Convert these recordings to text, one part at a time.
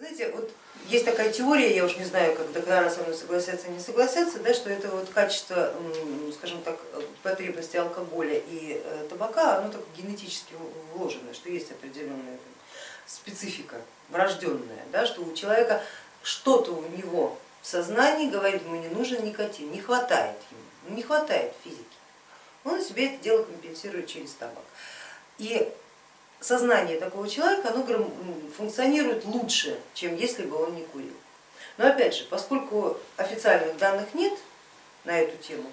Знаете, вот есть такая теория, я уж не знаю, как доктора со мной согласятся не согласятся, да, что это вот качество, скажем так, потребности алкоголя и э, табака, оно так генетически вложено, что есть определенная специфика врожденная, да, что у человека что-то у него в сознании говорит, ему не нужен никотин, не хватает ему, не хватает физики. Он себе это дело компенсирует через табак. И сознание такого человека оно функционирует лучше, чем если бы он не курил. Но опять же, поскольку официальных данных нет на эту тему,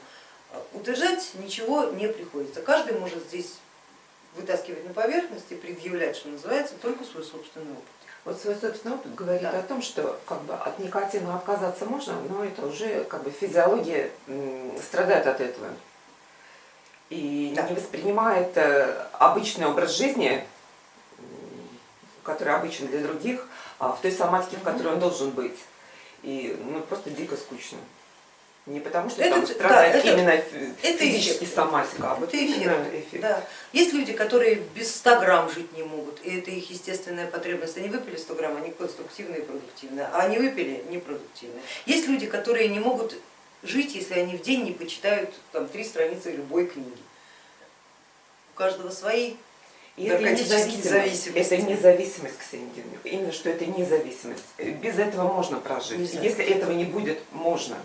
утверждать ничего не приходится. Каждый может здесь вытаскивать на поверхность и предъявлять, что называется, только свой собственный опыт. Вот свой собственный опыт говорит да. о том, что как бы, от никотина отказаться можно, но это уже как бы физиология страдает от этого и да. не воспринимает э, обычный образ жизни который обычен для других, а в той соматике, в которой он должен быть. И ну, просто дико скучно. Не потому, что это, там страдает да, именно это, физически это соматика, а вот это эффект. эффект. Да. Есть люди, которые без 100 грамм жить не могут, и это их естественная потребность. Они выпили 100 грамм, они конструктивные и продуктивные, а они выпили непродуктивные. Есть люди, которые не могут жить, если они в день не почитают там, три страницы любой книги. У каждого свои это независимость, это независимость, Ксения Евгеньевна, именно что это независимость. Без этого можно прожить. Если этого не будет, можно.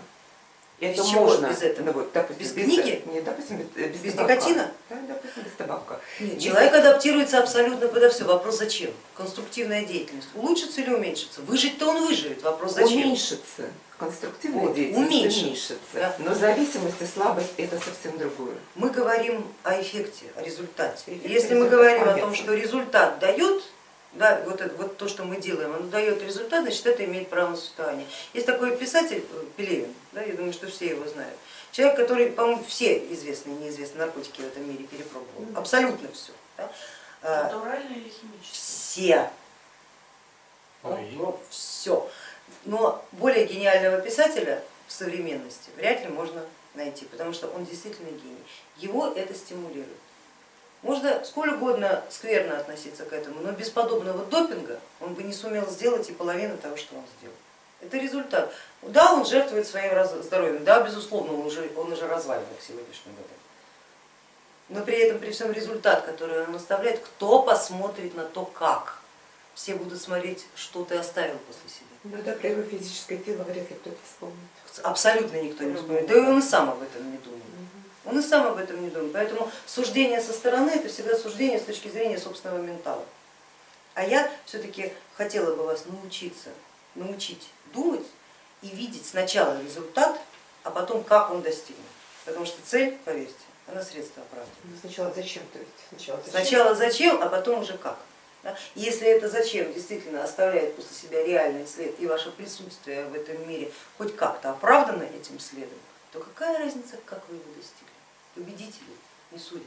Это без можно. Без этого? Ну, вот, допустим, без, без книги? Нет, допустим, без, без, без никотина? Да, допустим, без табака. Нет, Если... Человек адаптируется абсолютно подо все. Вопрос зачем? Конструктивная деятельность. Улучшится или уменьшится? Выжить-то он выживет. Вопрос зачем? Уменьшится. Конструктивная вот, деятельность уменьшится. Да. Но зависимость и слабость это совсем другое. Мы говорим о эффекте, о результате. Эффект, Если мы говорим о том, что результат дает, да, вот, это, вот то, что мы делаем, оно дает результат, значит это имеет право на существование. Есть такой писатель э, Пелевин, да, я думаю, что все его знают. Человек, который, по-моему, все известные и неизвестные наркотики в этом мире перепробовал, абсолютно все. Да. А, Натуральные или химические? Все. Ну, все. Но более гениального писателя в современности вряд ли можно найти, потому что он действительно гений. Его это стимулирует. Можно сколь угодно скверно относиться к этому, но без подобного допинга он бы не сумел сделать и половину того, что он сделал. Это результат. Да, он жертвует своим здоровьем, да, безусловно, он уже, он уже развален к сегодняшнему дню. Но при этом, при всем результат, который он оставляет, кто посмотрит на то, как? Все будут смотреть, что ты оставил после себя. Ну да, про его физическое тело вряд ли кто-то вспомнит. Абсолютно никто не вспомнит, да и он и сам об этом не думает. Он и сам об этом не думает. Поэтому суждение со стороны это всегда суждение с точки зрения собственного ментала. А я все-таки хотела бы вас научиться, научить думать и видеть сначала результат, а потом как он достигнут. Потому что цель, поверьте, она средство оправдывает. Ну, сначала зачем, то есть сначала зачем, сначала зачем а потом уже как. Если это зачем действительно оставляет после себя реальный след и ваше присутствие в этом мире хоть как-то оправдано этим следом, то какая разница, как вы его достигли? Победители не судят.